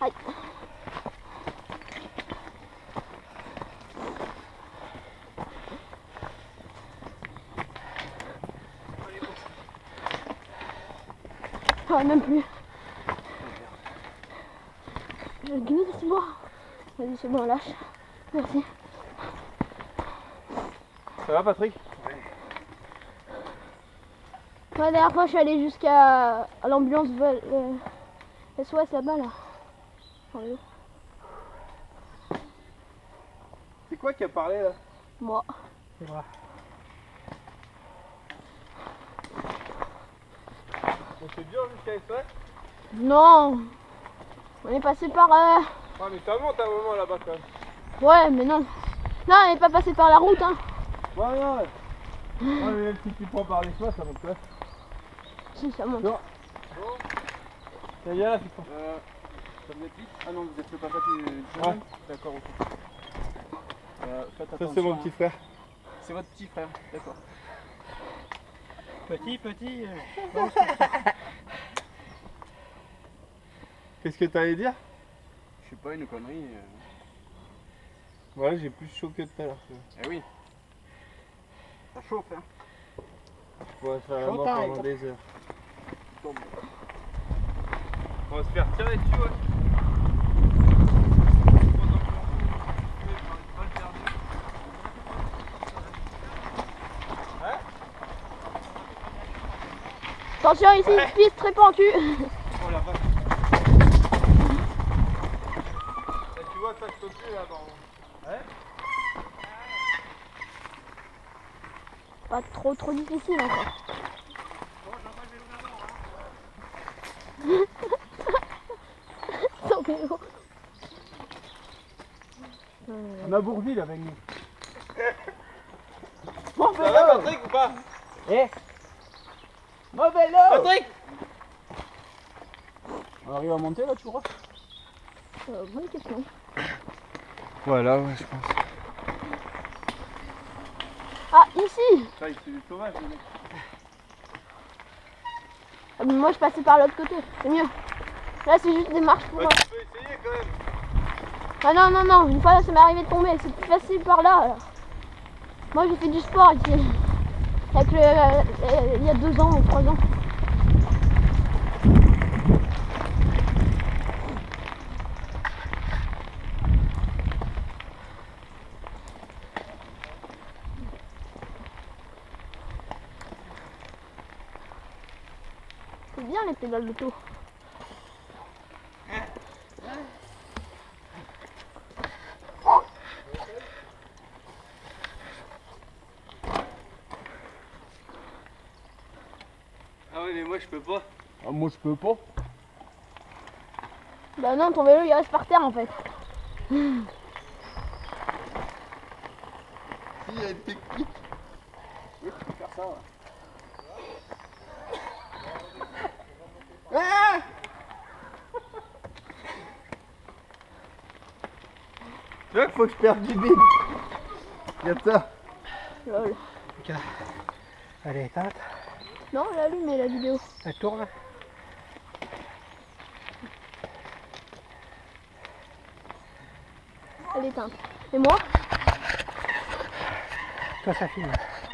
Aïe. Ah, même plus. C'est bon. Vas-y, c'est bon, lâche. Merci. Ça va Patrick? La dernière fois, je suis allée jusqu'à l'ambulance euh, SOS là-bas, là. C'est quoi qui a parlé là? Moi. C'est vrai. On fait dur jusqu'à SOS Non On est passé par... euh, Ah mais ça monte un moment là-bas quand même. Ouais, mais non. Non, on n'est pas passé par la route, hein. Ouais ouais. Ouais mais même si tu prends par les soins ça monte pas. Si, ça monte. Non. Ça y est là tu prends. Euh, ça vous êtes vite Ah non, vous êtes le papa du jeune D'accord, ok. Euh, Ça c'est mon hein. petit frère. C'est votre petit frère, d'accord. Petit, petit. euh, Qu'est-ce que t'allais dire? Je sais pas, une connerie. euh. Ouais j'ai plus chaud que tout à l'heure. Eh oui. Ça chauffe, hein. Va se faire la mort pendant des heures. Tombe. On va se faire tirer dessus ouais. Attention, ici, piste très pentue. Oh la vache. Là, tu vois ça je peux plus là dans Pas trop, trop difficile encore. Son vélo. On a Bourville avec nous. Mon Ça va Patrick ou pas? Eh? Mon vélo Patrick On arrive à monter là, tu crois? Euh, bonne question. Voilà ouais je pense. Ah, ici Ça il fait du sauvage le mec. Ah, mais Moi, je passais par l'autre côté. C'est mieux. Là, c'est juste des marches pour Bah, moi. tu peux essayer quand même. Ah non, non, non. Une fois, ça m'est arrivé de tomber. C'est plus facile par là. alors. Moi, j'ai fait du sport ici. Avec le, euh, euh, il y a deux ans ou trois ans. C'est bien les pédales d'auto. Ah mais moi je peux pas. ah, Moi, je peux pas. Bah non, ton vélo il reste par terre en fait. Il y a une technique. Oui, tu peux faire ça. ouais. Tu vois qu'il faut que je perde du bide. Regarde ça. Lol. Est éteinte. Non, elle allume la vidéo. Elle tourne. Elle est éteinte. Et moi? Toi, ça filme.